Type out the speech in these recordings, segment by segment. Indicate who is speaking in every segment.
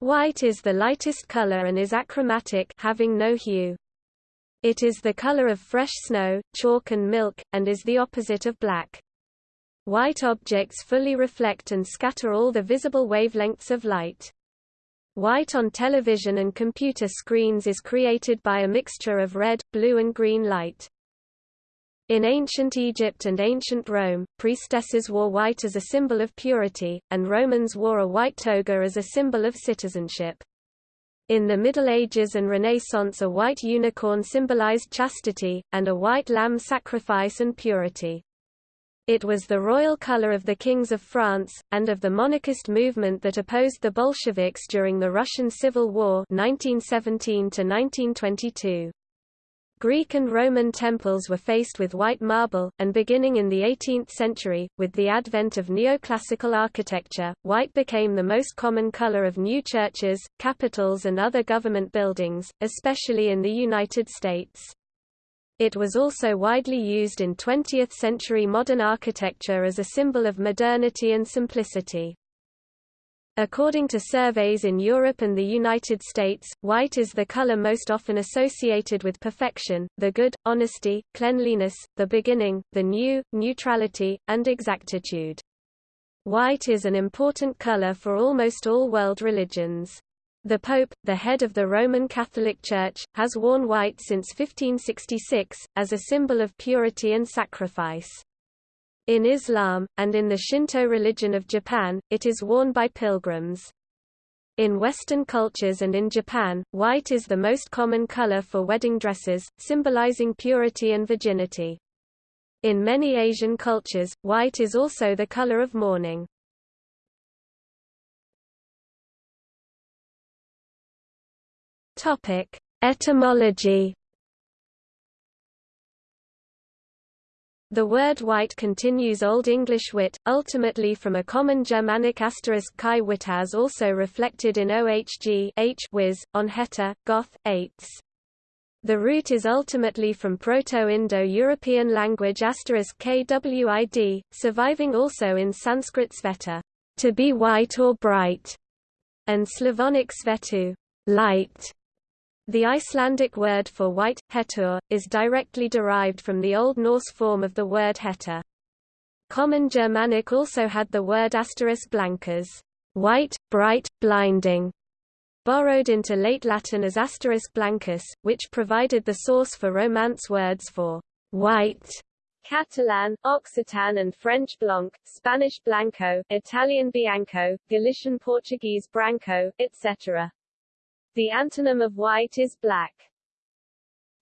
Speaker 1: White is the lightest color and is achromatic having no hue. It is the color of fresh snow, chalk and milk, and is the opposite of black. White objects fully reflect and scatter all the visible wavelengths of light. White on television and computer screens is created by a mixture of red, blue and green light. In ancient Egypt and ancient Rome, priestesses wore white as a symbol of purity, and Romans wore a white toga as a symbol of citizenship. In the Middle Ages and Renaissance a white unicorn symbolized chastity, and a white lamb sacrifice and purity. It was the royal color of the kings of France, and of the monarchist movement that opposed the Bolsheviks during the Russian Civil War 1917 -1922. Greek and Roman temples were faced with white marble, and beginning in the 18th century, with the advent of neoclassical architecture, white became the most common color of new churches, capitals and other government buildings, especially in the United States. It was also widely used in 20th-century modern architecture as a symbol of modernity and simplicity. According to surveys in Europe and the United States, white is the color most often associated with perfection, the good, honesty, cleanliness, the beginning, the new, neutrality, and exactitude. White is an important color for almost all world religions. The Pope, the head of the Roman Catholic Church, has worn white since 1566, as a symbol of purity and sacrifice. In Islam, and in the Shinto religion of Japan, it is worn by pilgrims. In Western cultures and in Japan, white is the most common color for wedding dresses, symbolizing purity and virginity. In many Asian cultures, white is also the color of mourning. Etymology The word white continues Old English wit, ultimately from a common Germanic asterisk chi as also reflected in ohg h wiz, on heta, goth, eights. The root is ultimately from Proto-Indo-European language asterisk kwid, surviving also in Sanskrit sveta, to be white or bright, and Slavonic svetu, light. The Icelandic word for white, hetur, is directly derived from the Old Norse form of the word heta. Common Germanic also had the word asterisk blancas, white, bright, blinding, borrowed into late Latin as asterisk blancus, which provided the source for Romance words for white. Catalan, Occitan and French blanc, Spanish blanco, Italian bianco, Galician Portuguese branco, etc. The antonym of white is black.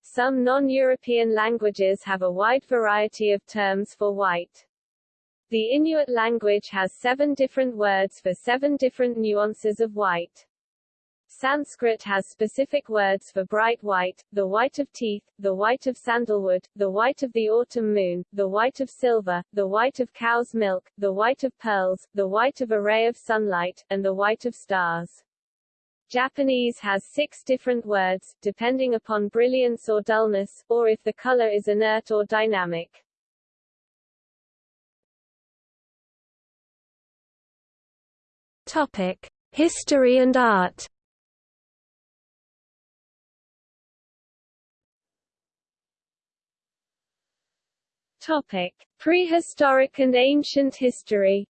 Speaker 1: Some non-European languages have a wide variety of terms for white. The Inuit language has seven different words for seven different nuances of white. Sanskrit has specific words for bright white, the white of teeth, the white of sandalwood, the white of the autumn moon, the white of silver, the white of cow's milk, the white of pearls, the white of a ray of sunlight, and the white of stars. Japanese has six different words, depending upon brilliance or dullness, or if the color is inert or dynamic. Topic: History and art. Topic: Prehistoric and ancient history.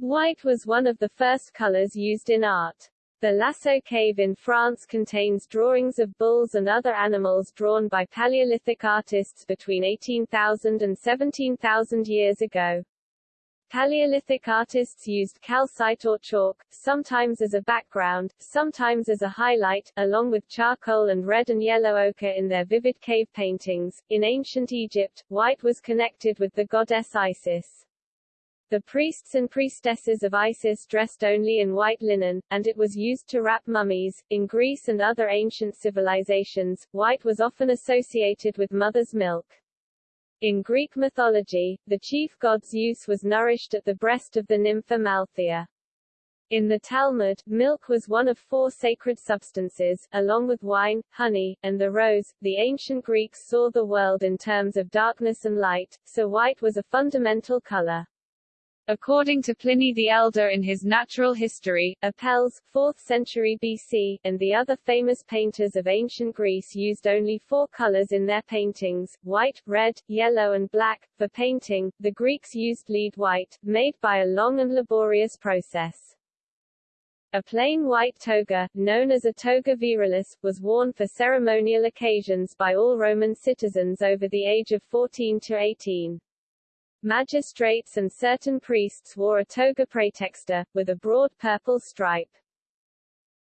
Speaker 1: White was one of the first colors used in art. The Lascaux cave in France contains drawings of bulls and other animals drawn by Paleolithic artists between 18,000 and 17,000 years ago. Paleolithic artists used calcite or chalk, sometimes as a background, sometimes as a highlight, along with charcoal and red and yellow ochre in their vivid cave paintings. In ancient Egypt, white was connected with the goddess Isis. The priests and priestesses of Isis dressed only in white linen, and it was used to wrap mummies. In Greece and other ancient civilizations, white was often associated with mother's milk. In Greek mythology, the chief god's Zeus was nourished at the breast of the nymph Amalthea. In the Talmud, milk was one of four sacred substances, along with wine, honey, and the rose. The ancient Greeks saw the world in terms of darkness and light, so white was a fundamental color.
Speaker 2: According to Pliny the Elder in his Natural History, Apelles, 4th century BC, and the other famous painters of ancient Greece used only four colors in their paintings, white, red, yellow and black. For painting, the Greeks used lead white, made by a long and laborious process. A plain white toga, known as a toga virilis, was worn for ceremonial occasions by all Roman citizens over the age of 14 to 18. Magistrates and certain priests wore a toga praetexta, with a broad purple stripe.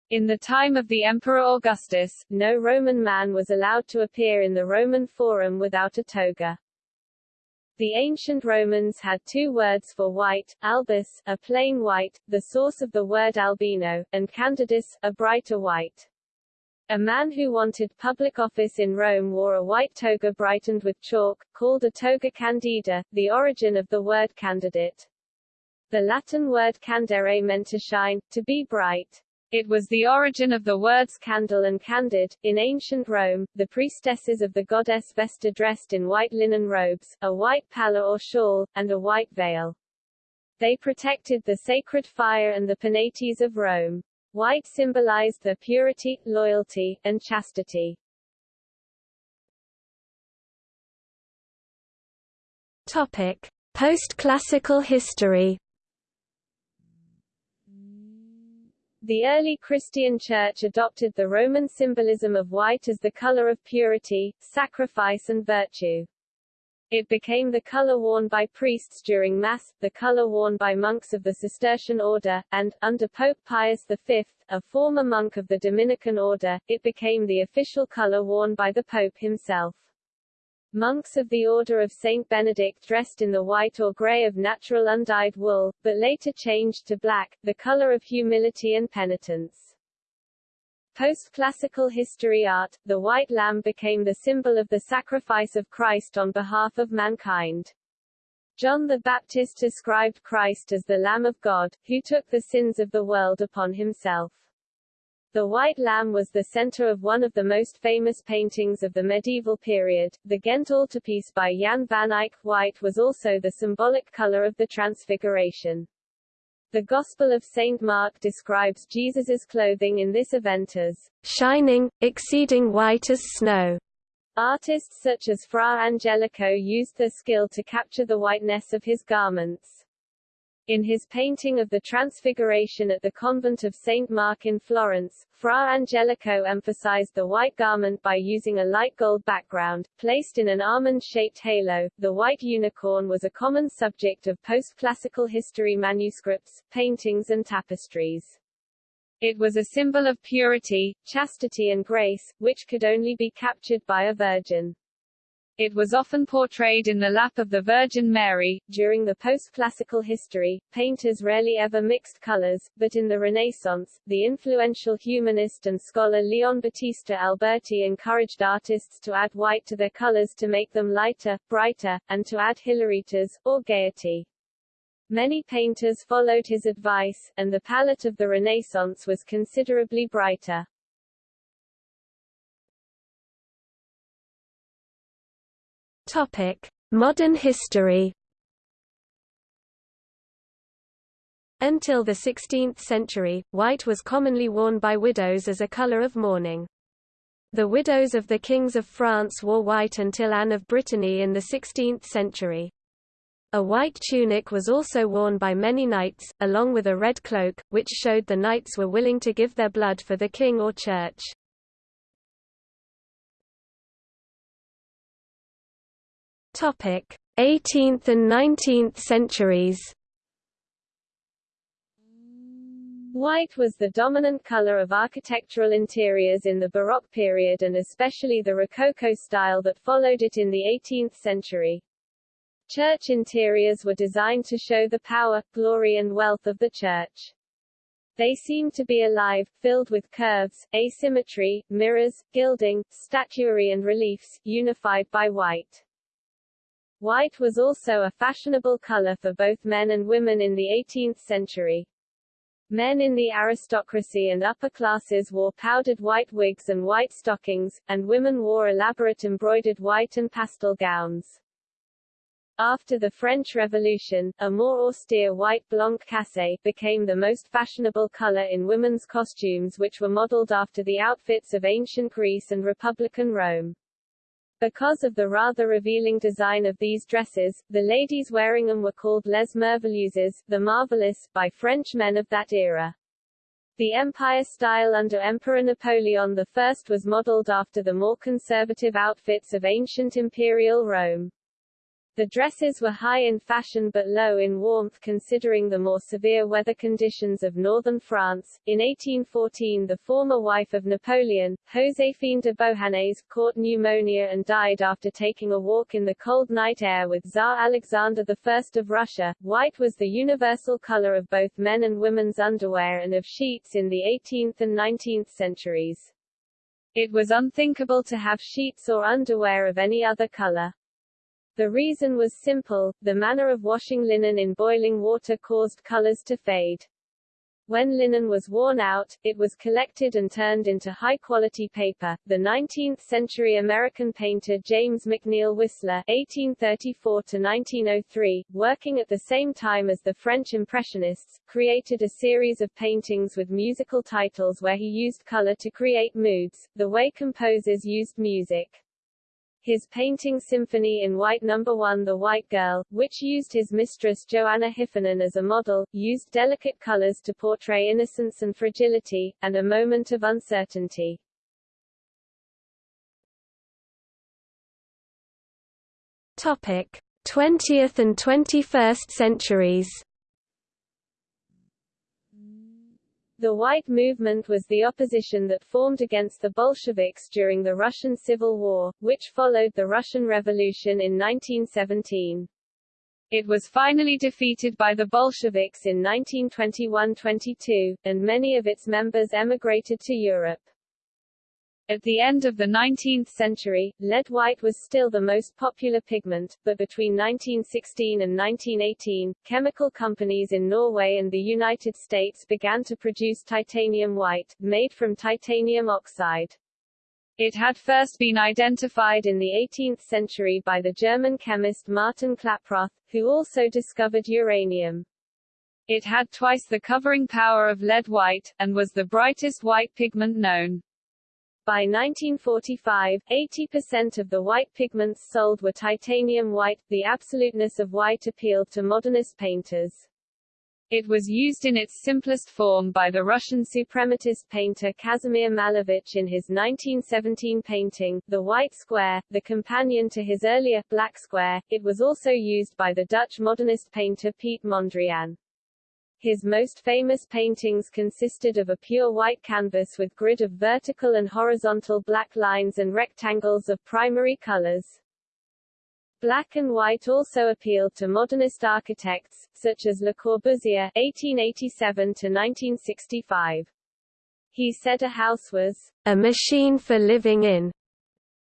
Speaker 2: In the time of the Emperor Augustus, no Roman man was allowed to appear in the Roman Forum without a toga. The ancient Romans had two words for white, albus, a plain white, the source of the word albino, and candidus, a brighter white. A man who wanted public office in Rome wore a white toga brightened with chalk, called a toga candida, the origin of the word candidate. The Latin word candere meant to shine, to be bright. It was the origin of the words candle and candid. In ancient Rome, the priestesses of the goddess Vesta dressed in white linen robes, a white palla or shawl, and a white veil. They protected the sacred fire and the penates of Rome. White symbolized their purity, loyalty, and chastity.
Speaker 1: Topic: Post-classical history.
Speaker 2: The early Christian Church adopted the Roman symbolism of white as the color of purity, sacrifice and virtue. It became the color worn by priests during Mass, the color worn by monks of the Cistercian order, and, under Pope Pius V, a former monk of the Dominican order, it became the official color worn by the Pope himself. Monks of the Order of Saint Benedict dressed in the white or gray of natural undyed wool, but later changed to black, the color of humility and penitence. Post-classical history art, the white lamb became the symbol of the sacrifice of Christ on behalf of mankind. John the Baptist described Christ as the Lamb of God, who took the sins of the world upon himself. The White Lamb was the center of one of the most famous paintings of the medieval period, the Ghent altarpiece by Jan van Eyck. White was also the symbolic color of the Transfiguration. The Gospel of St. Mark describes Jesus's clothing in this event as
Speaker 1: shining, exceeding white as snow.
Speaker 2: Artists such as Fra Angelico used their skill to capture the whiteness of his garments. In his painting of the Transfiguration at the convent of St. Mark in Florence, Fra Angelico emphasized the white garment by using a light gold background, placed in an almond-shaped halo. The white unicorn was a common subject of post-classical history manuscripts, paintings and tapestries. It was a symbol of purity, chastity and grace, which could only be captured by a virgin. It was often portrayed in the lap of the Virgin Mary. During the post-classical history, painters rarely ever mixed colors, but in the Renaissance, the influential humanist and scholar Leon Battista Alberti encouraged artists to add white to their colors to make them lighter, brighter, and to add hilaritas, or gaiety. Many painters followed his advice, and the palette of the Renaissance was considerably brighter.
Speaker 1: Topic: Modern history. Until the 16th century, white was commonly worn by widows as a color of mourning. The widows of the kings of France wore white until Anne of Brittany in the 16th century. A white tunic was also worn by many knights, along with a red cloak, which showed the knights were willing to give their blood for the king or church. 18th and 19th centuries
Speaker 2: White was the dominant color of architectural interiors in the Baroque period and especially the Rococo style that followed it in the 18th century. Church interiors were designed to show the power, glory and wealth of the church. They seemed to be alive, filled with curves, asymmetry, mirrors, gilding, statuary and reliefs, unified by white. White was also a fashionable color for both men and women in the 18th century. Men in the aristocracy and upper classes wore powdered white wigs and white stockings, and women wore elaborate embroidered white and pastel gowns. After the French Revolution, a more austere white blanc cassé became the most fashionable color in women's costumes which were modeled after the outfits of ancient Greece and Republican Rome. Because of the rather revealing design of these dresses, the ladies wearing them were called les merveilleuses, the marvelous, by French men of that era. The empire style under Emperor Napoleon I was modeled after the more conservative outfits of ancient imperial Rome. The dresses were high in fashion but low in warmth considering the more severe weather conditions of northern France. In 1814 the former wife of Napoleon, Joséphine de Beauharnais, caught pneumonia and died after taking a walk in the cold night air with Tsar Alexander I of Russia. White was the universal color of both men and women's underwear and of sheets in the 18th and 19th centuries. It was unthinkable to have sheets or underwear of any other color. The reason was simple, the manner of washing linen in boiling water caused colors to fade. When linen was worn out, it was collected and turned into high-quality paper. The 19th-century American painter James McNeill Whistler (1834–1903), working at the same time as the French Impressionists, created a series of paintings with musical titles where he used color to create moods, the way composers used music. His painting Symphony in White No. 1 The White Girl, which used his mistress Joanna Hiffernan as a model, used delicate colors to portray innocence and fragility, and a moment of uncertainty.
Speaker 1: Topic: 20th and 21st centuries
Speaker 2: The White Movement was the opposition that formed against the Bolsheviks during the Russian Civil War, which followed the Russian Revolution in 1917. It was finally defeated by the Bolsheviks in 1921–22, and many of its members emigrated to Europe. At the end of the 19th century, lead white was still the most popular pigment, but between 1916 and 1918, chemical companies in Norway and the United States began to produce titanium white, made from titanium oxide. It had first been identified in the 18th century by the German chemist Martin Klaproth, who also discovered uranium. It had twice the covering power of lead white, and was the brightest white pigment known. By 1945, 80% of the white pigments sold were titanium white. The absoluteness of white appealed to modernist painters. It was used in its simplest form by the Russian suprematist painter Kazimir Malevich in his 1917 painting, The White Square, the companion to his earlier, Black Square. It was also used by the Dutch modernist painter Piet Mondrian. His most famous paintings consisted of a pure white canvas with grid of vertical and horizontal black lines and rectangles of primary colors. Black and white also appealed to modernist architects, such as Le Corbusier (1887–1965). He said a house was a machine for living in,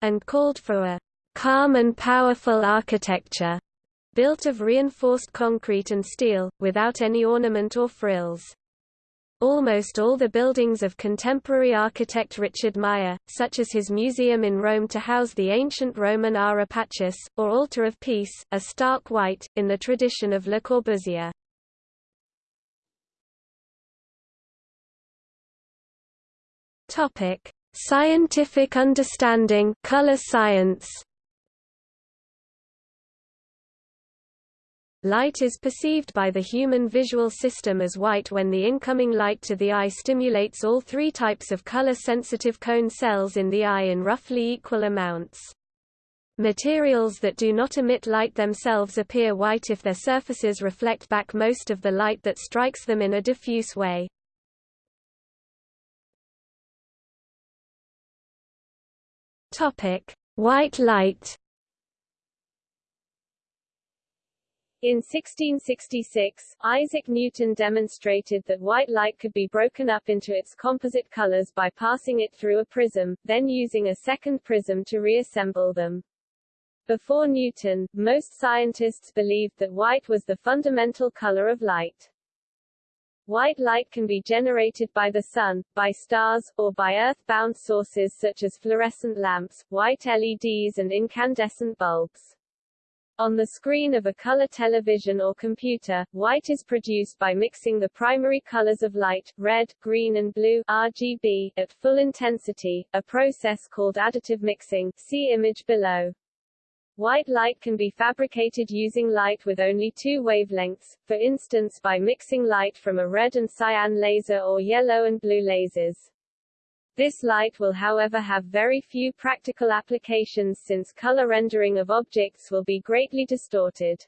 Speaker 2: and called for a calm and powerful architecture built of reinforced concrete and steel, without any ornament or frills. Almost all the buildings of contemporary architect Richard Meier, such as his museum in Rome to house the ancient Roman Ara Pacis, or Altar of Peace, are stark white, in the tradition of Le Corbusier. Scientific understanding color science Light is perceived by the human visual system as white when the incoming light to the eye stimulates all three types of color-sensitive cone cells in the eye in roughly equal amounts. Materials that do not emit light themselves appear white if their surfaces reflect back most of the light that strikes them in a diffuse way. White light In 1666, Isaac Newton demonstrated that white light could be broken up into its composite colors by passing it through a prism, then using a second prism to reassemble them. Before Newton, most scientists believed that white was the fundamental color of light. White light can be generated by the sun, by stars, or by earth-bound sources such as fluorescent lamps, white LEDs and incandescent bulbs. On the screen of a color television or computer, white is produced by mixing the primary colors of light, red, green and blue RGB, at full intensity, a process called additive mixing see image below. White light can be fabricated using light with only two wavelengths, for instance by mixing light from a red and cyan laser or yellow and blue lasers. This light will however have very few practical applications since color rendering of objects will be greatly distorted.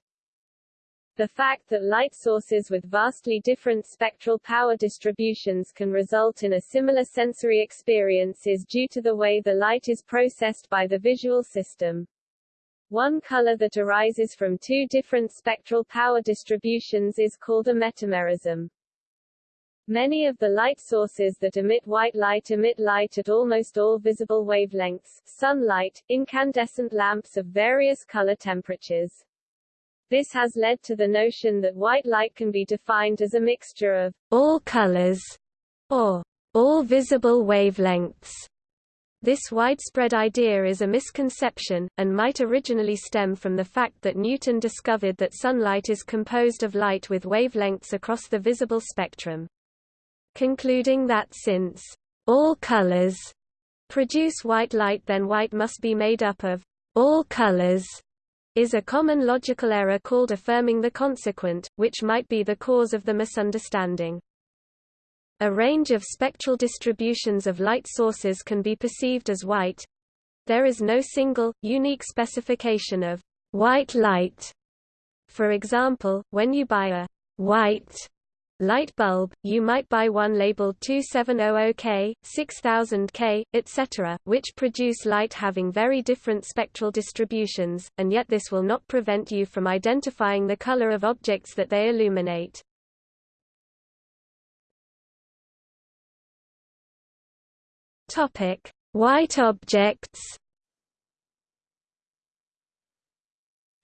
Speaker 2: The fact that light sources with vastly different spectral power distributions can result in a similar sensory experience is due to the way the light is processed by the visual system. One color that arises from two different spectral power distributions is called a metamerism. Many of the light sources that emit white light emit light at almost all visible wavelengths, sunlight, incandescent lamps of various color temperatures. This has led to the notion that white light can be defined as a mixture of
Speaker 1: all colors or all visible wavelengths. This widespread idea is a misconception, and might originally stem from the fact that Newton discovered that sunlight is composed of light with wavelengths across the visible spectrum concluding that since all colors produce white light then white must be made up of all colors is a common logical error called affirming the consequent, which might be the cause of the misunderstanding. A range of spectral distributions of light sources can be perceived as white. There is no single, unique specification of white light. For example, when you buy a white light bulb, you might buy one labeled 2700K, 6000K, etc., which produce light having very different spectral distributions, and yet this will not prevent you from identifying the color of objects that they illuminate. Topic: White objects.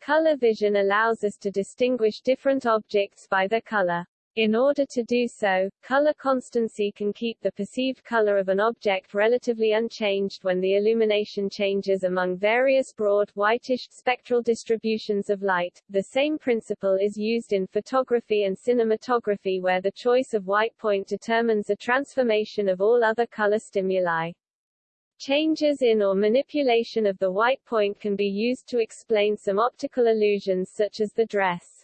Speaker 2: Color vision allows us to distinguish different objects by their color. In order to do so, color constancy can keep the perceived color of an object relatively unchanged when the illumination changes among various broad, whitish, spectral distributions of light. The same principle is used in photography and cinematography where the choice of white point determines a transformation of all other color stimuli. Changes in or manipulation of the white point can be used to explain some optical illusions such as the dress.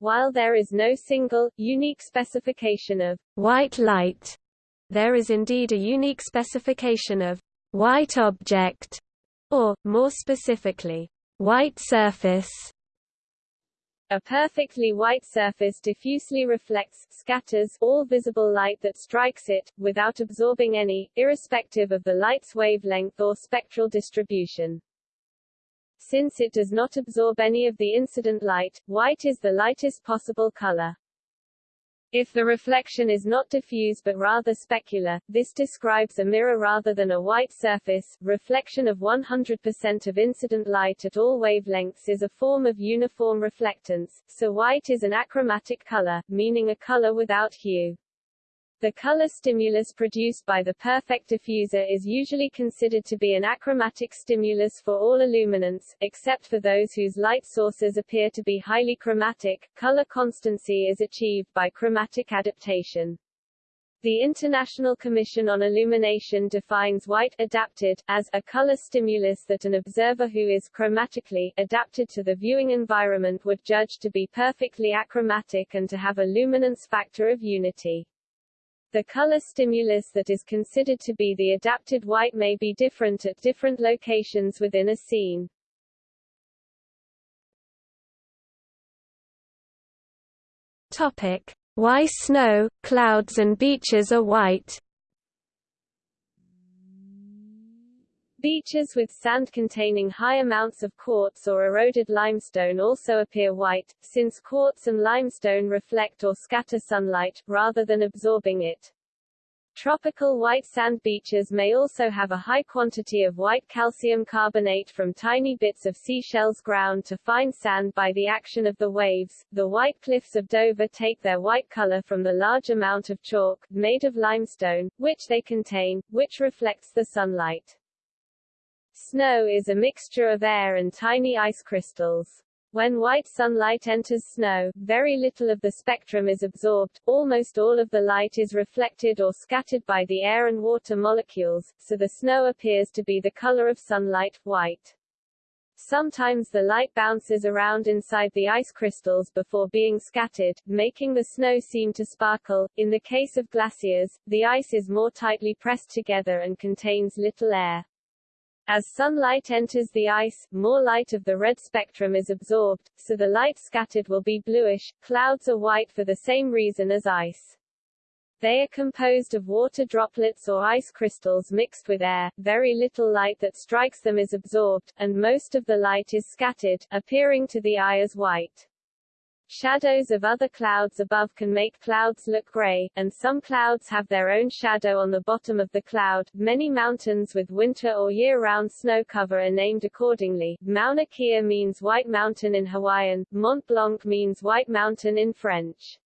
Speaker 2: While there is no single, unique specification of
Speaker 1: white light, there is indeed a unique specification of white object, or, more specifically, white surface.
Speaker 2: A perfectly white surface diffusely reflects, scatters, all visible light that strikes it, without absorbing any, irrespective of the light's wavelength or spectral distribution. Since it does not absorb any of the incident light, white is the lightest possible color. If the reflection is not diffuse but rather specular, this describes a mirror rather than a white surface. Reflection of 100% of incident light at all wavelengths is a form of uniform reflectance, so white is an achromatic color, meaning a color without hue. The color stimulus produced by the perfect diffuser is usually considered to be an achromatic stimulus for all illuminants, except for those whose light sources appear to be highly chromatic. Color constancy is achieved by chromatic adaptation. The International Commission on Illumination defines white adapted as a color stimulus that an observer who is chromatically adapted to the viewing environment would judge to be perfectly achromatic and to have a luminance factor of unity. The color stimulus that is considered to be the adapted white may be different at different locations within a scene.
Speaker 1: Topic: Why snow, clouds and beaches are white.
Speaker 2: Beaches with sand containing high amounts of quartz or eroded limestone also appear white, since quartz and limestone reflect or scatter sunlight, rather than absorbing it. Tropical white sand beaches may also have a high quantity of white calcium carbonate from tiny bits of seashells ground to fine sand by the action of the waves. The white cliffs of Dover take their white color from the large amount of chalk, made of limestone, which they contain, which reflects the sunlight. Snow is a mixture of air and tiny ice crystals. When white sunlight enters snow, very little of the spectrum is absorbed, almost all of the light is reflected or scattered by the air and water molecules, so the snow appears to be the color of sunlight, white. Sometimes the light bounces around inside the ice crystals before being scattered, making the snow seem to sparkle. In the case of glaciers, the ice is more tightly pressed together and contains little air. As sunlight enters the ice, more light of the red spectrum is absorbed, so the light scattered will be bluish. Clouds are white for the same reason as ice. They are composed of water droplets or ice crystals mixed with air, very little light that strikes them is absorbed, and most of the light is scattered, appearing to the eye as white. Shadows of other clouds above can make clouds look gray, and some clouds have their own shadow on the bottom of the cloud. Many mountains with winter or year-round snow cover are named accordingly. Mauna Kea means White Mountain in Hawaiian, Mont Blanc means White Mountain in French.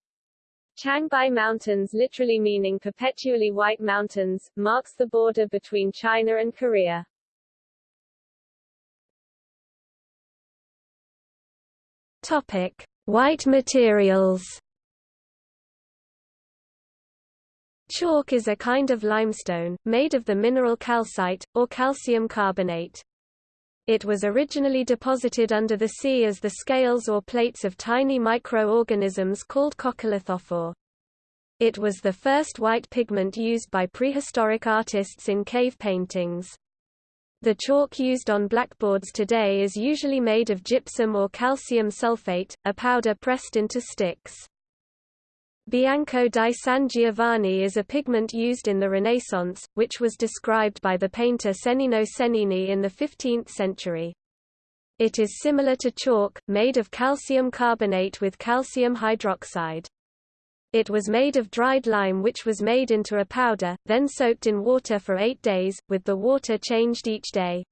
Speaker 2: Changbai Mountains literally meaning perpetually white mountains, marks the border between China and Korea.
Speaker 1: Topic. White materials Chalk is a kind of limestone, made of the mineral calcite, or calcium carbonate. It was originally deposited under the sea as the scales or plates of tiny microorganisms called coccolithophore. It was the first white pigment used by prehistoric artists in cave paintings. The chalk used on blackboards today is usually made of gypsum or calcium sulfate, a powder pressed into sticks. Bianco di San Giovanni is a pigment used in the Renaissance, which was described by the painter Cennino Cennini in the 15th century. It is similar to chalk, made of calcium carbonate with calcium hydroxide. It was made of dried lime which was made into a powder, then soaked in water for eight days, with the water changed each day.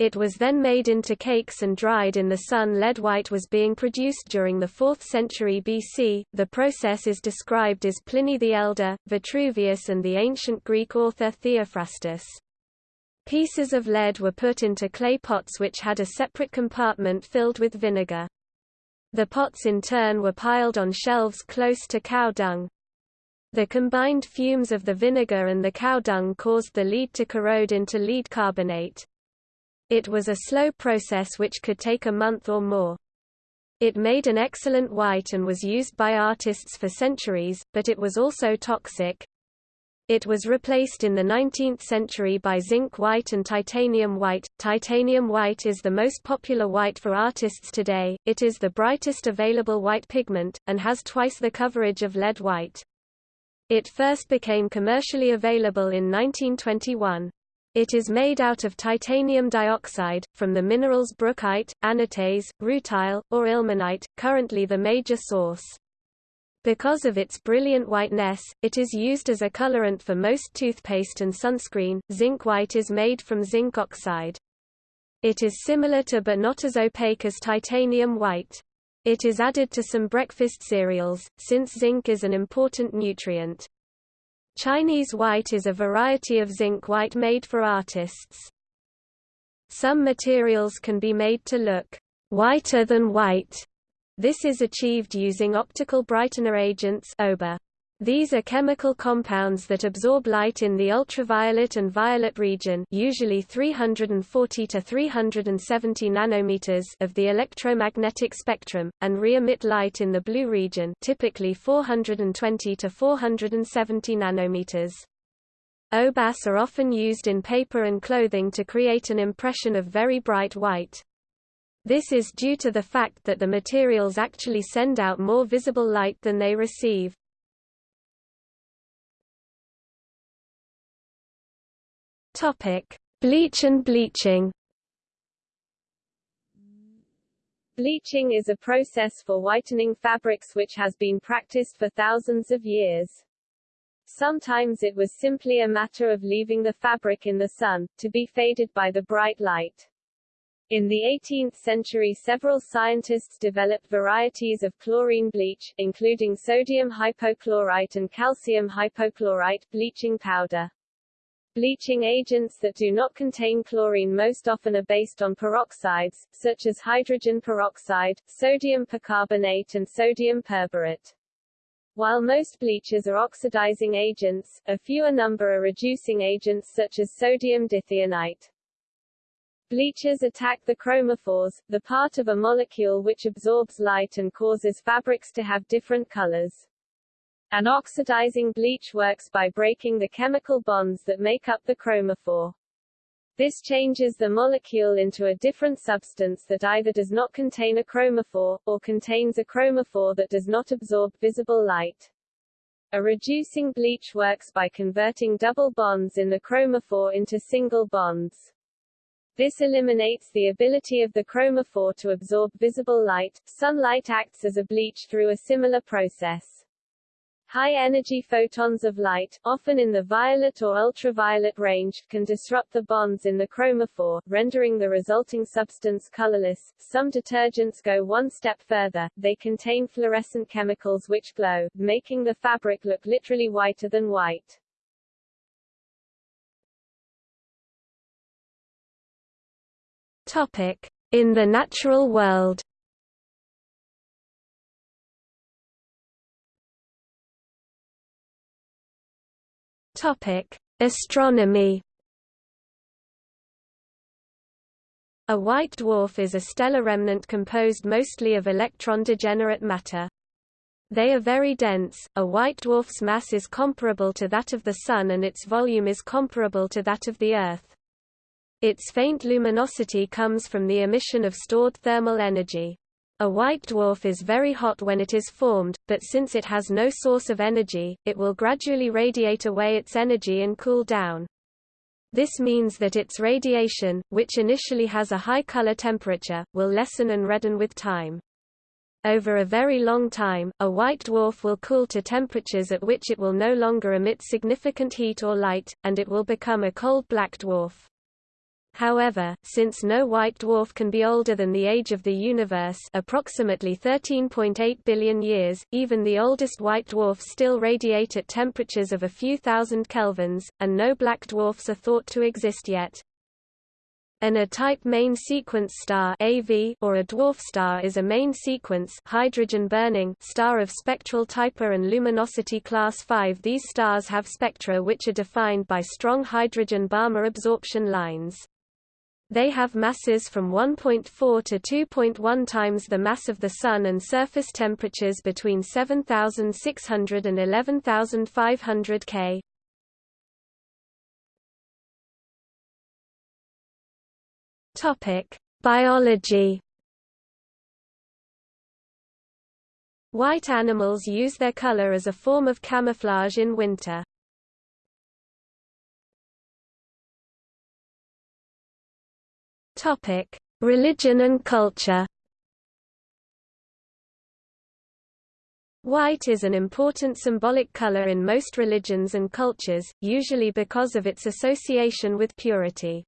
Speaker 1: It was then made into cakes and dried in the sun. Lead white was being produced during the 4th century BC. The process is described as Pliny the Elder, Vitruvius, and the ancient Greek author Theophrastus. Pieces of lead were put into clay pots which had a separate compartment filled with vinegar. The pots in turn were piled on shelves close to cow dung. The combined fumes of the vinegar and the cow dung caused the lead to corrode into lead carbonate. It was a slow process which could take a month or more. It made an excellent white and was used by artists for centuries, but it was also toxic. It was replaced in the 19th century by zinc white and titanium white. Titanium white is the most popular white for artists today, it is the brightest available white pigment, and has twice the coverage of lead white. It first became commercially available in 1921. It is made out of titanium dioxide, from the minerals brookite, anatase, rutile, or ilmenite, currently the major source. Because of its brilliant whiteness, it is used as a colorant for most toothpaste and sunscreen. Zinc white is made from zinc oxide. It is similar to but not as opaque as titanium white. It is added to some breakfast cereals, since zinc is an important nutrient. Chinese white is a variety of zinc white made for artists. Some materials can be made to look whiter than white this is achieved using optical brightener agents OBA. These are chemical compounds that absorb light in the ultraviolet and violet region usually 340 to 370 nanometers of the electromagnetic spectrum, and re-emit light in the blue region typically 420 to 470 nanometers. OBAS are often used in paper and clothing to create an impression of very bright white. This is due to the fact that the materials actually send out more visible light than they receive. Bleach and bleaching.
Speaker 2: Bleaching is a process for whitening fabrics which has been practiced for thousands of years. Sometimes it was simply a matter of leaving the fabric in the sun, to be faded by the bright light. In the 18th century several scientists developed varieties of chlorine bleach, including sodium hypochlorite and calcium hypochlorite bleaching powder. Bleaching agents that do not contain chlorine most often are based on peroxides, such as hydrogen peroxide, sodium percarbonate and sodium perborate. While most bleachers are oxidizing agents, a fewer number are reducing agents such as sodium dithionite. Bleachers attack the chromophores, the part of a molecule which absorbs light and causes fabrics to have different colors. An oxidizing bleach works by breaking the chemical bonds that make up the chromophore. This changes the molecule into a different substance that either does not contain a chromophore, or contains a chromophore that does not absorb visible light. A reducing bleach works by converting double bonds in the chromophore into single bonds. This eliminates the ability of the chromophore to absorb visible light. Sunlight acts as a bleach through a similar process. High-energy photons of light, often in the violet or ultraviolet range, can disrupt the bonds in the chromophore, rendering the resulting substance colorless. Some detergents go one step further, they contain fluorescent chemicals which glow, making the fabric look literally whiter than white.
Speaker 1: In the natural world. Astronomy. A white dwarf is a stellar remnant composed mostly of electron-degenerate matter. They are very dense, a white dwarf's mass is comparable to that of the Sun and its volume is comparable to that of the Earth. Its faint luminosity comes from the emission of stored thermal energy. A white dwarf is very hot when it is formed, but since it has no source of energy, it will gradually radiate away its energy and cool down. This means that its radiation, which initially has a high color temperature, will lessen and redden with time. Over a very long time, a white dwarf will cool to temperatures at which it will no longer emit significant heat or light, and it will become a cold black dwarf. However, since no white dwarf can be older than the age of the universe approximately 13.8 billion years, even the oldest white dwarfs still radiate at temperatures of a few thousand kelvins, and no black dwarfs are thought to exist yet. An A-type main sequence star AV or a dwarf star is a main sequence hydrogen-burning star of spectral type A and luminosity class 5. These stars have spectra which are defined by strong hydrogen Balmer absorption lines. They have masses from 1.4 to 2.1 times the mass of the Sun and surface temperatures between 7,600 and 11,500 K. Biology. White animals use their color as a form of camouflage in winter. Topic: Religion and culture. White is an important symbolic color in most religions and cultures, usually because of its association with purity.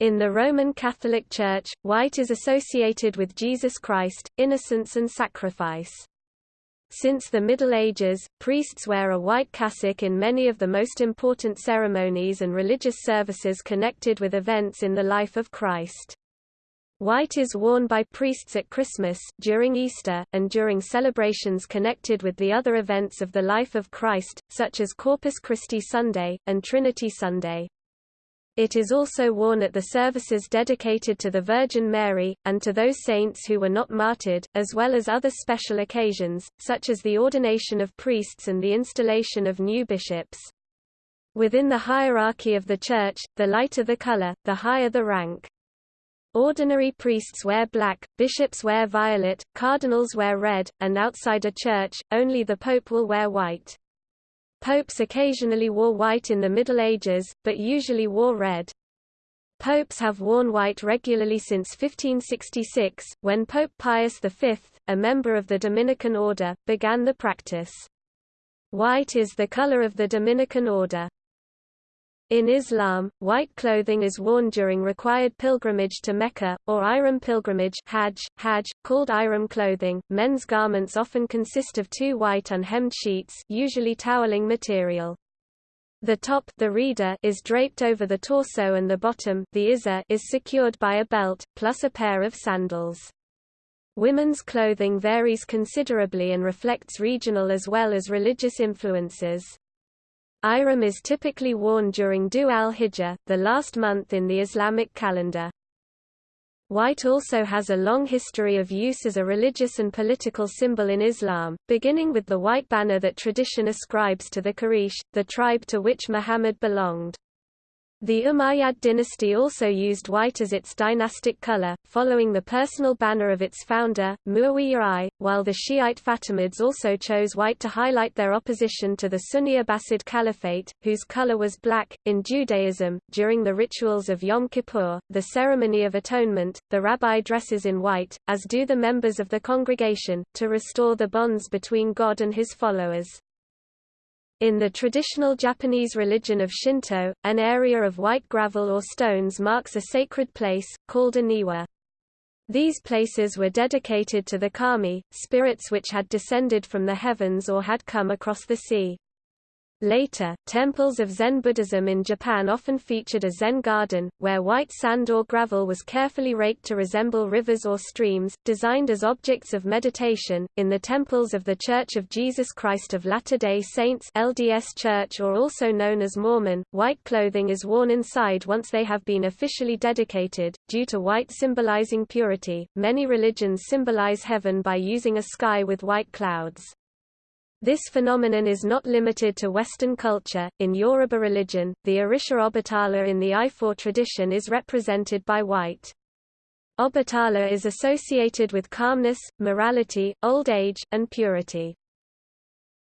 Speaker 1: In the Roman Catholic Church, white is associated with Jesus Christ, innocence and sacrifice. Since the Middle Ages, priests wear a white cassock in many of the most important ceremonies and religious services connected with events in the life of Christ. White is worn by priests at Christmas, during Easter, and during celebrations connected with the other events of the life of Christ, such as Corpus Christi Sunday, and Trinity Sunday. It is also worn at the services dedicated to the Virgin Mary, and to those saints who were not martyred, as well as other special occasions, such as the ordination of priests and the installation of new bishops. Within the hierarchy of the Church, the lighter the color, the higher the rank. Ordinary priests wear black, bishops wear violet, cardinals wear red, and outside a church, only the pope will wear white. Popes occasionally wore white in the Middle Ages, but usually wore red. Popes have worn white regularly since 1566, when Pope Pius V, a member of the Dominican order, began the practice. White is the color of the Dominican order. In Islam, white clothing is worn during required pilgrimage to Mecca, or Ihram pilgrimage Hajj, Hajj, called Ihram clothing. Men's garments often consist of two white unhemmed sheets usually toweling material. The top the rida is draped over the torso and the bottom the izar is secured by a belt, plus a pair of sandals. Women's clothing varies considerably and reflects regional as well as religious influences. Ihram is typically worn during Dhu al-Hijjah, the last month in the Islamic calendar. White also has a long history of use as a religious and political symbol in Islam, beginning with the white banner that tradition ascribes to the Quraysh, the tribe to which Muhammad belonged. The Umayyad dynasty also used white as its dynastic color, following the personal banner of its founder, Muawiyah I, while the Shiite Fatimids also chose white to highlight their opposition to the Sunni Abbasid Caliphate, whose color was black. In Judaism, during the rituals of Yom Kippur, the ceremony of atonement, the rabbi dresses in white, as do the members of the congregation, to restore the bonds between God and his followers. In the traditional Japanese religion of Shinto, an area of white gravel or stones marks a sacred place, called a niwa. These places were dedicated to the kami, spirits which had descended from the heavens or had come across the sea. Later, temples of Zen Buddhism in Japan often featured a Zen garden, where white sand or gravel was carefully raked to resemble rivers or streams, designed as objects of meditation. In the temples of The Church of Jesus Christ of Latter-day Saints (LDS Church or also known as Mormon), white clothing is worn inside once they have been officially dedicated, due to white symbolizing purity. Many religions symbolize heaven by using a sky with white clouds. This phenomenon is not limited to Western culture. In Yoruba religion, the Orisha Obatala in the Ifá tradition is represented by white. Obatala is associated with calmness, morality, old age, and purity.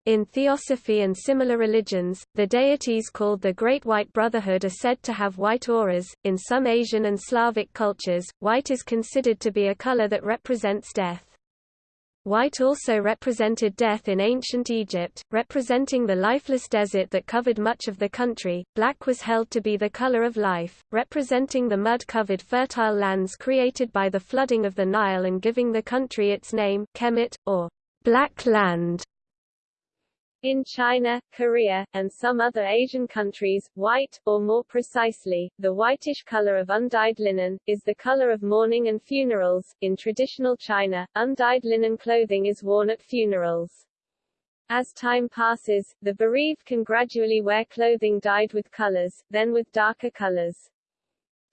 Speaker 1: In Theosophy and similar religions, the deities called the Great White Brotherhood are said to have white auras. In some Asian and Slavic cultures, white is considered to be a color that represents death. White also represented death in ancient Egypt, representing the lifeless desert that covered much of the country. Black was held to be the color of life, representing the mud-covered fertile lands created by the flooding of the Nile and giving the country its name, Kemet, or Black Land.
Speaker 2: In China, Korea, and some other Asian countries, white, or more precisely, the whitish color of undyed linen, is the color of mourning and funerals. In traditional China, undyed linen clothing is worn at funerals. As time passes, the bereaved can gradually wear clothing dyed with colors, then with darker colors.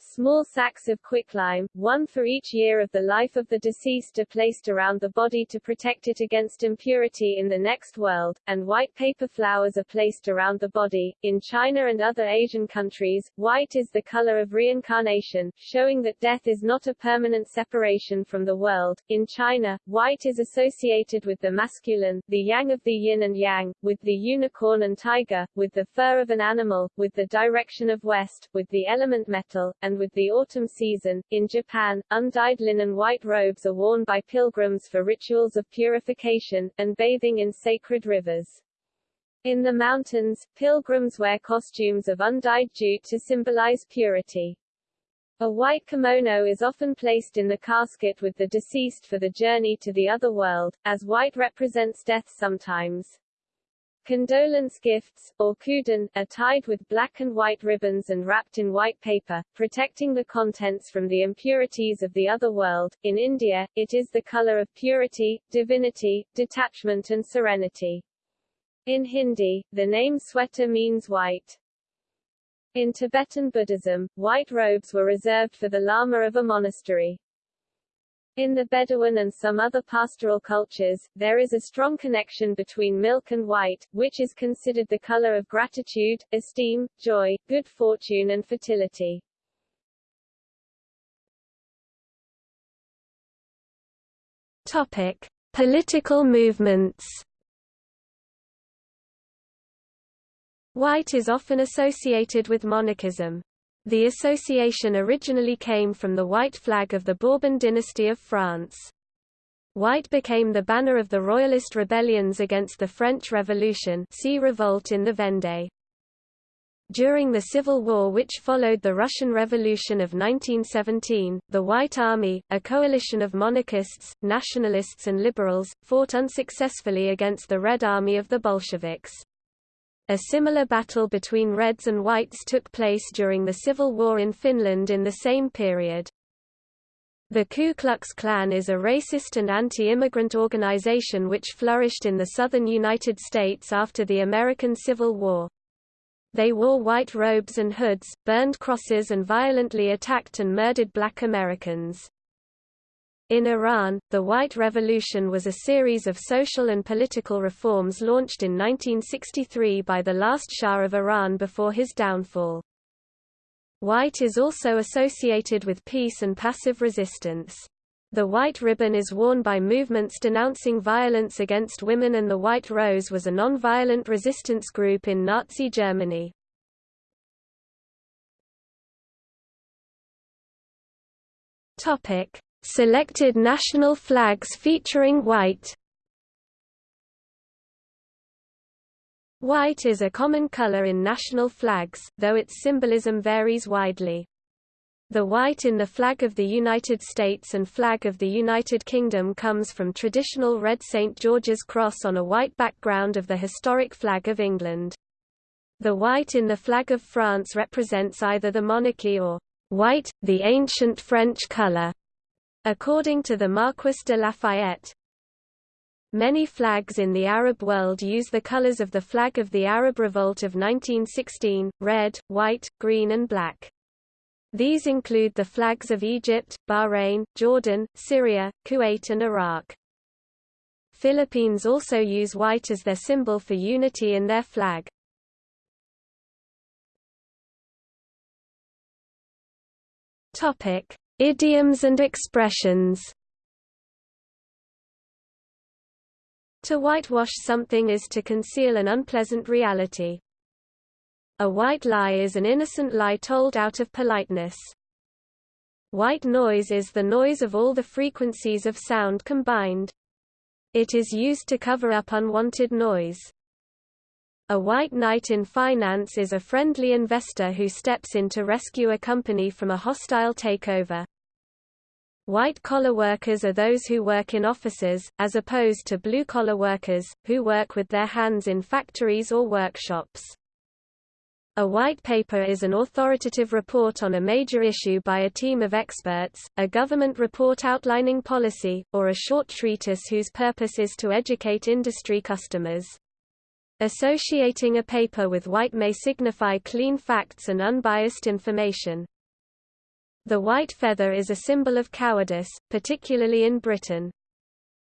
Speaker 2: Small sacks of quicklime, one for each year of the life of the deceased are placed around the body to protect it against impurity in the next world, and white paper flowers are placed around the body. In China and other Asian countries, white is the color of reincarnation, showing that death is not a permanent separation from the world. In China, white is associated with the masculine, the yang of the yin and yang, with the unicorn and tiger, with the fur of an animal, with the direction of west, with the element metal, and with the autumn season. In Japan, undyed linen white robes are worn by pilgrims for rituals of purification, and bathing in sacred rivers. In the mountains, pilgrims wear costumes of undyed jute to symbolize purity. A white kimono is often placed in the casket with the deceased for the journey to the other world, as white represents death sometimes. Condolence gifts, or koden, are tied with black and white ribbons and wrapped in white paper, protecting the contents from the impurities of the other world. In India, it is the color of purity, divinity, detachment and serenity. In Hindi, the name Shweta means white. In Tibetan Buddhism, white robes were reserved for the lama of a monastery. In the Bedouin and some other pastoral cultures, there is a strong connection between milk and white, which is considered the color of gratitude, esteem, joy, good fortune and fertility.
Speaker 1: Topic: Political movements. White is often associated with monarchism. The association originally came from the white flag of the Bourbon dynasty of France. White became the banner of the royalist rebellions against the French Revolution see revolt in the Vendée. During the civil war which followed the Russian Revolution of 1917, the White Army, a coalition of monarchists, nationalists and liberals, fought unsuccessfully against the Red Army of the Bolsheviks. A similar battle between Reds and Whites took place during the Civil War in Finland in the same period. The Ku Klux Klan is a racist and anti-immigrant organization which flourished in the southern United States after the American Civil War. They wore white robes and hoods, burned crosses and violently attacked and murdered black Americans. In Iran, the White Revolution was a series of social and political reforms launched in 1963 by the last Shah of Iran before his downfall. White is also associated with peace and passive resistance. The white ribbon is worn by movements denouncing violence against women and the White Rose was a non-violent resistance group in Nazi Germany. Topic: Selected national flags featuring white White is a common color in national flags, though its symbolism varies widely. The white in the flag of the United States and flag of the United Kingdom comes from traditional red St. George's cross on a white background of the historic flag of England. The white in the flag of France represents either the monarchy or white, the ancient French color. According to the Marquis de Lafayette, Many flags in the Arab world use the colors of the flag of the Arab Revolt of 1916, red, white, green and black. These include the flags of Egypt, Bahrain, Jordan, Syria, Kuwait and Iraq. Philippines also use white as their symbol for unity in their flag. Idioms and expressions To whitewash something is to conceal an unpleasant reality. A white lie is an innocent lie told out of politeness. White noise is the noise of all the frequencies of sound combined. It is used to cover up unwanted noise. A white knight in finance is a friendly investor who steps in to rescue a company from a hostile takeover. White-collar workers are those who work in offices, as opposed to blue-collar workers, who work with their hands in factories or workshops. A white paper is an authoritative report on a major issue by a team of experts, a government report outlining policy, or a short treatise whose purpose is to educate industry customers. Associating a paper with white may signify clean facts and unbiased information. The white feather is a symbol of cowardice, particularly in Britain.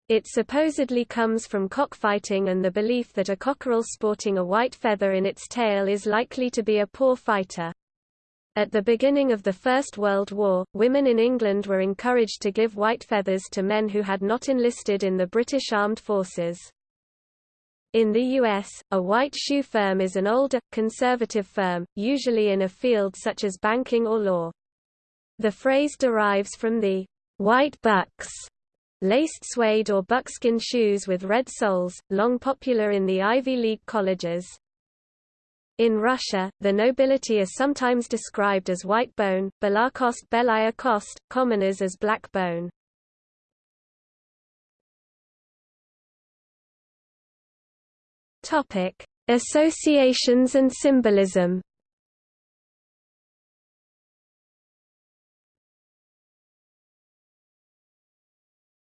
Speaker 1: It supposedly comes from cockfighting and the belief that a cockerel sporting a white feather in its tail is likely to be a poor fighter. At the beginning of the First World War, women in England were encouraged to give white feathers to men who had not enlisted in the British Armed Forces. In the U.S., a white shoe firm is an older, conservative firm, usually in a field such as banking or law. The phrase derives from the white bucks laced suede or buckskin shoes with red soles, long popular in the Ivy League colleges. In Russia, the nobility is sometimes described as white bone, Belakost Belaya Kost, commoners as black bone. Topic: Associations and symbolism.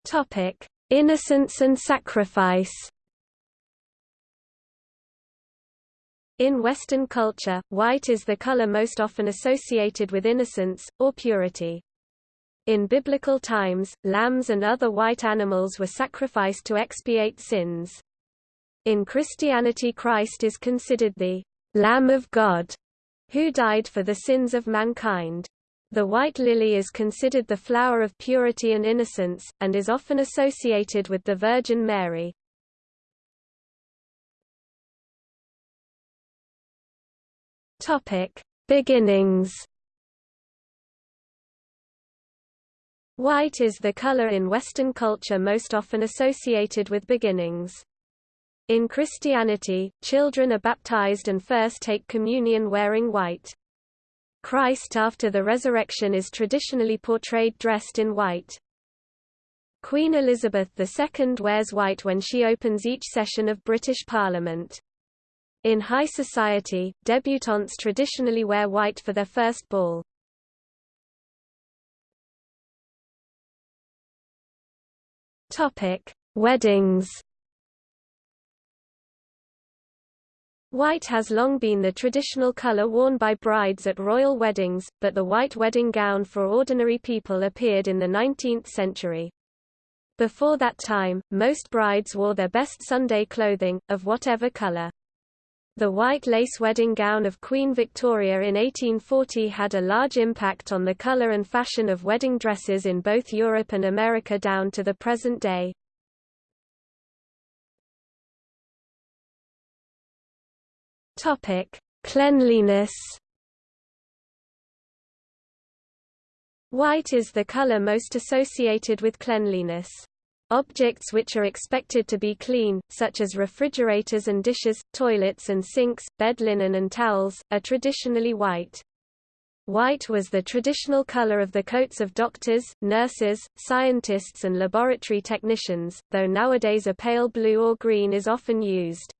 Speaker 1: Topic: Innocence and sacrifice. In Western culture, white is the color most often associated with innocence, or purity. In biblical times, lambs and other white animals were sacrificed to expiate sins. In Christianity Christ is considered the Lamb of God, who died for the sins of mankind. The white lily is considered the flower of purity and innocence, and is often associated with the Virgin Mary. Beginnings White is the color in Western culture most often associated with beginnings. In Christianity, children are baptized and first take communion wearing white. Christ after the resurrection is traditionally portrayed dressed in white. Queen Elizabeth II wears white when she opens each session of British Parliament. In high society, debutantes traditionally wear white for their first ball. Weddings. White has long been the traditional color worn by brides at royal weddings, but the white wedding gown for ordinary people appeared in the 19th century. Before that time, most brides wore their best Sunday clothing, of whatever color. The white lace wedding gown of Queen Victoria in 1840 had a large impact on the color and fashion of wedding dresses in both Europe and America down to the present day. Topic: Cleanliness. White is the color most associated with cleanliness. Objects which are expected to be clean, such as refrigerators and dishes, toilets and sinks, bed linen and towels, are traditionally white. White was the traditional color of the coats of doctors, nurses, scientists and laboratory technicians, though nowadays a pale blue or green is often used.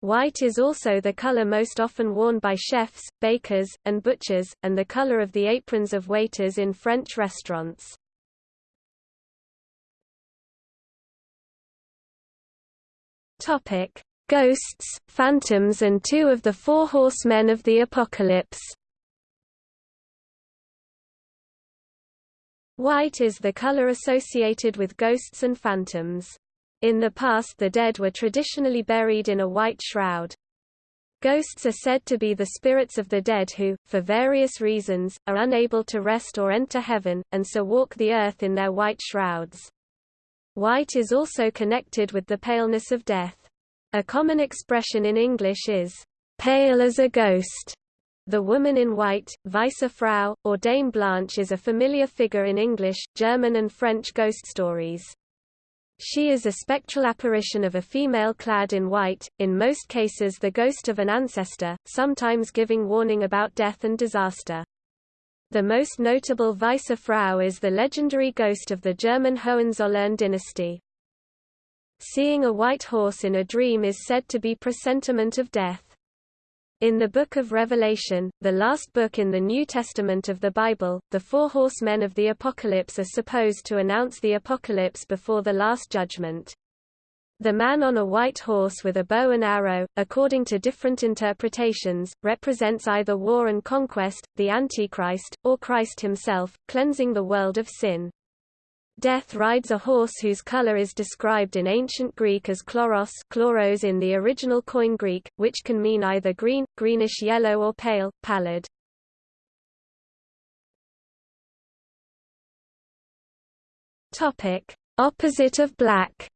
Speaker 1: White is also the color most often worn by chefs, bakers, and butchers, and the color of the aprons of waiters in French restaurants. Topic: Ghosts, phantoms and two of the four horsemen of the apocalypse. White is the color associated with ghosts and phantoms. In the past the dead were traditionally buried in a white shroud. Ghosts are said to be the spirits of the dead who, for various reasons, are unable to rest or enter heaven, and so walk the earth in their white shrouds. White is also connected with the paleness of death. A common expression in English is, pale as a ghost. The woman in white, Weiße Frau, or Dame Blanche is a familiar figure in English, German and French ghost stories. She is a spectral apparition of a female clad in white, in most cases the ghost of an ancestor, sometimes giving warning about death and disaster. The most notable Weiße Frau is the legendary ghost of the German Hohenzollern dynasty. Seeing a white horse in a dream is said to be presentiment of death. In the Book of Revelation, the last book in the New Testament of the Bible, the four horsemen of the Apocalypse are supposed to announce the apocalypse before the Last Judgment. The man on a white horse with a bow and arrow, according to different interpretations, represents either war and conquest, the Antichrist, or Christ himself, cleansing the world of sin. Death rides a horse whose color is described in ancient Greek as chloros chloros in the original Koine Greek, which can mean either green, greenish-yellow or pale, pallid. Opposite of black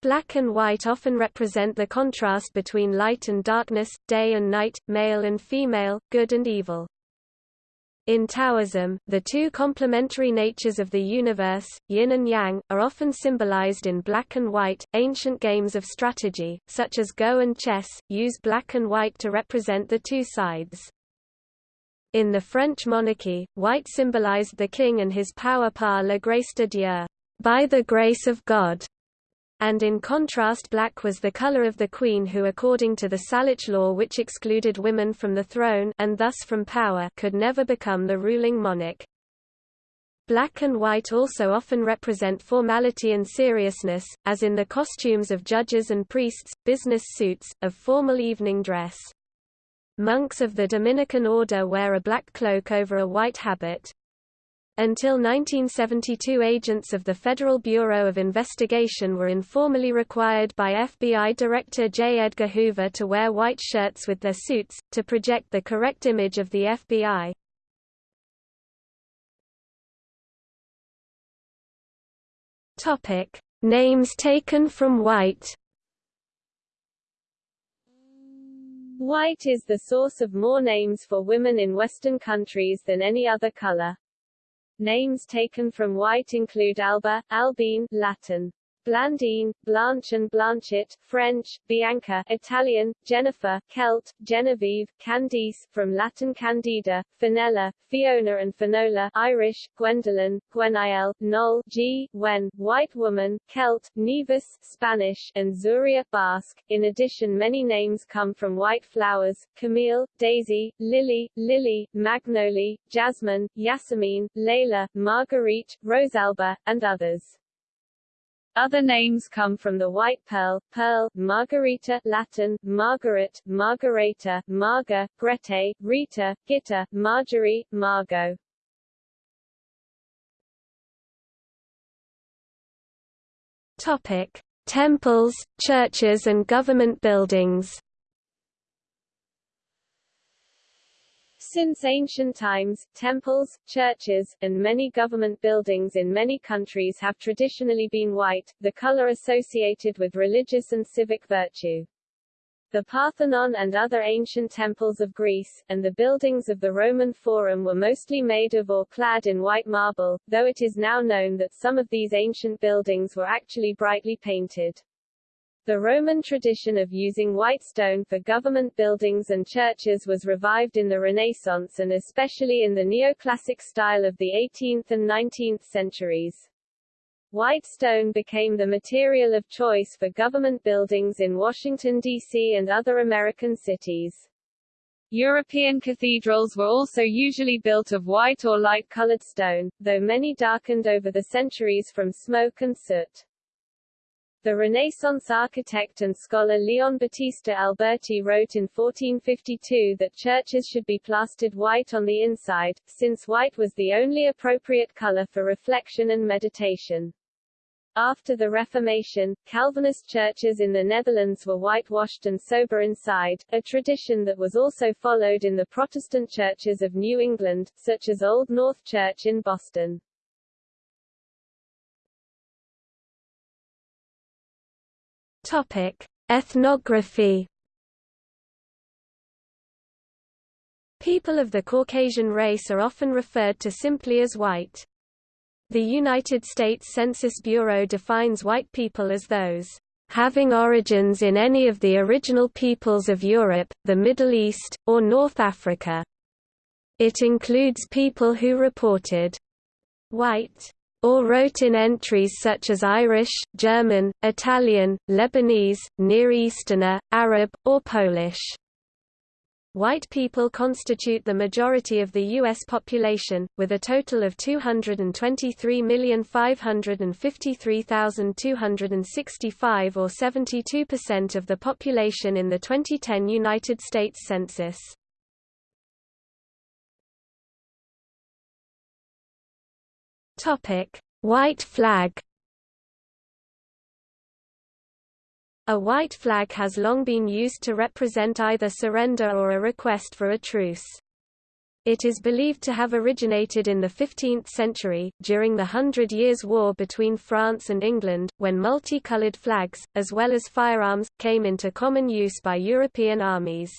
Speaker 1: Black and white often represent the contrast between light and darkness, day and night, male and female, good and evil. In Taoism, the two complementary natures of the universe, yin and yang, are often symbolized in black and white. Ancient games of strategy, such as Go and chess, use black and white to represent the two sides. In the French monarchy, white symbolized the king and his power par la grâce de Dieu, by the grace of God and in contrast black was the color of the queen who according to the Salic law which excluded women from the throne and thus from power could never become the ruling monarch. Black and white also often represent formality and seriousness, as in the costumes of judges and priests, business suits, of formal evening dress. Monks of the Dominican order wear a black cloak over a white habit. Until 1972 agents of the Federal Bureau of Investigation were informally required by FBI Director J. Edgar Hoover to wear white shirts with their suits, to project the correct image of the FBI. Names taken from white
Speaker 2: White is the source of more names for women in Western countries than any other color. Names taken from white include Alba, Albine Latin, Blandine, Blanche and Blanchet, French, Bianca, Italian, Jennifer, Celt, Genevieve, Candice, from Latin Candida, Fenella, Fiona and Finola, Irish, Gwendolyn, Gweniel, Noel, G, Wen, White Woman, Celt, Nieves, Spanish, and Zuria, Basque. In addition many names come from white flowers, Camille, Daisy, Lily, Lily, Magnolie, Jasmine, Yasmine, Layla, Marguerite, Rosalba, and others. Other names come from the white pearl, pearl, margarita Latin, Margaret, Margareta, Marga, Grete, Rita, Gitta, Marjorie, Margot.
Speaker 1: Topic: Temples, churches and government buildings.
Speaker 2: Since ancient times, temples, churches, and many government buildings in many countries have traditionally been white, the color associated with religious and civic virtue. The Parthenon and other ancient temples of Greece, and the buildings of the Roman Forum were mostly made of or clad in white marble, though it is now known that some of these ancient buildings were actually brightly painted. The Roman tradition of using white stone for government buildings and churches was revived in the Renaissance and especially in the neoclassic style of the 18th and 19th centuries. White stone became the material of choice for government buildings in Washington, D.C. and other American cities. European cathedrals were also usually built of white or light-colored stone, though many darkened over the centuries from smoke and soot. The Renaissance architect and scholar Leon Battista Alberti wrote in 1452 that churches should be plastered white on the inside, since white was the only appropriate color for reflection and meditation. After the Reformation, Calvinist churches in the Netherlands were whitewashed and sober inside, a tradition that was also followed in the Protestant churches of New England, such as Old North Church in Boston.
Speaker 1: Topic: Ethnography. People of the Caucasian race are often referred to simply as white. The United States Census Bureau defines white people as those having origins in any of the original peoples of Europe, the Middle East, or North Africa. It includes people who reported white or wrote in entries such as Irish, German, Italian, Lebanese, Near Easterner, Arab, or Polish. White people constitute the majority of the U.S. population, with a total of 223,553,265 or 72% of the population in the 2010 United States Census. Topic: White flag. A white flag has long been used to represent either surrender or a request for a truce. It is believed to have originated in the 15th century, during the Hundred Years' War between France and England, when multicolored flags, as well as firearms, came into common use by European armies.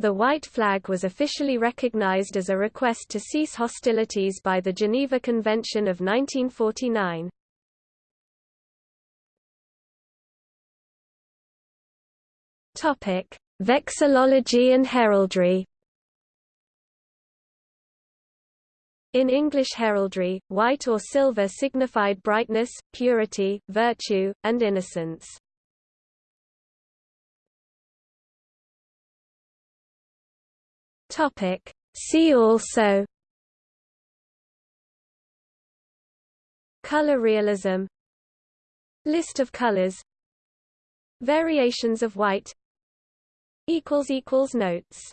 Speaker 1: The white flag was officially recognized as a request to cease hostilities by the Geneva Convention of 1949. Topic: Vexillology and heraldry. In English heraldry, white or silver signified brightness, purity, virtue, and innocence. Topic. See also Color realism List of colors Variations of white Notes